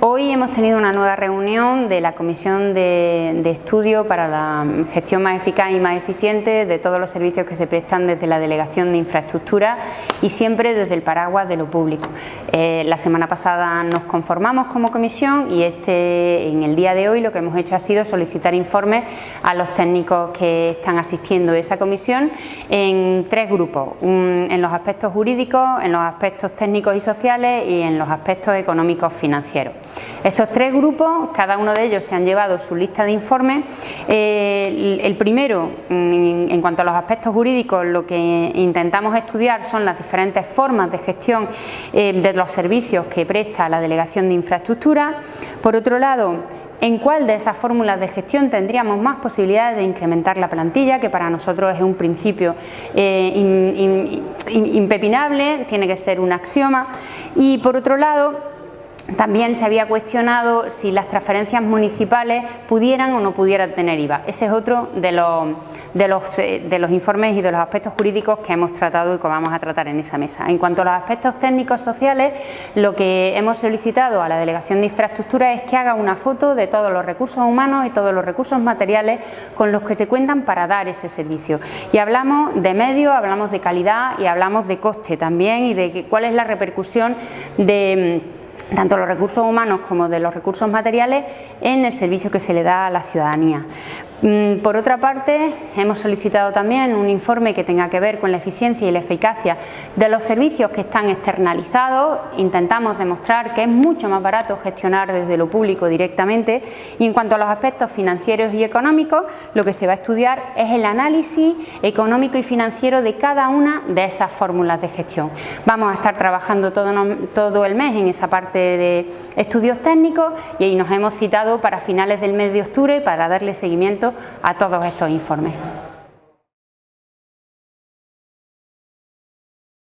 Hoy hemos tenido una nueva reunión de la Comisión de, Estudio para la Gestión más Eficaz y más Eficiente de todos los servicios que se prestan desde la Delegación de Infraestructura y siempre desde el paraguas de lo público. Eh, la semana pasada nos conformamos como comisión y este, en el día de hoy lo que hemos hecho ha sido solicitar informes a los técnicos que están asistiendo a esa comisión en tres grupos, en los aspectos jurídicos, en los aspectos técnicos y sociales y en los aspectos económicos financieros. Esos tres grupos, cada uno de ellos se han llevado su lista de informes. Eh, el primero, en cuanto a los aspectos jurídicos, lo que intentamos estudiar son las diferentes formas de gestión eh, de los servicios que presta la Delegación de Infraestructura. Por otro lado, en cuál de esas fórmulas de gestión tendríamos más posibilidades de incrementar la plantilla, que para nosotros es un principio eh, impepinable, tiene que ser un axioma. Y por otro lado, también se había cuestionado si las transferencias municipales pudieran o no pudieran tener IVA. Ese es otro de los, de los, eh, de los informes y de los aspectos jurídicos que hemos tratado y que vamos a tratar en esa mesa. En cuanto a los aspectos técnicos sociales, lo que hemos solicitado a la Delegación de Infraestructura es que haga una foto de todos los recursos humanos y todos los recursos materiales con los que se cuentan para dar ese servicio. Y hablamos de medio, hablamos de calidad y hablamos de coste también y de cuál es la repercusión de tanto los recursos humanos como de los recursos materiales en el servicio que se le da a la ciudadanía. Mm, por otra parte, hemos solicitado también un informe que tenga que ver con la eficiencia y la eficacia de los servicios que están externalizados. Intentamos demostrar que es mucho más barato gestionar desde lo público directamente y en cuanto a los aspectos financieros y económicos, lo que se va a estudiar es el análisis económico y financiero de cada una de esas fórmulas de gestión. Vamos a estar trabajando todo, el mes en esa de estudios técnicos y ahí nos hemos citado para finales del mes de octubre para darle seguimiento a todos estos informes.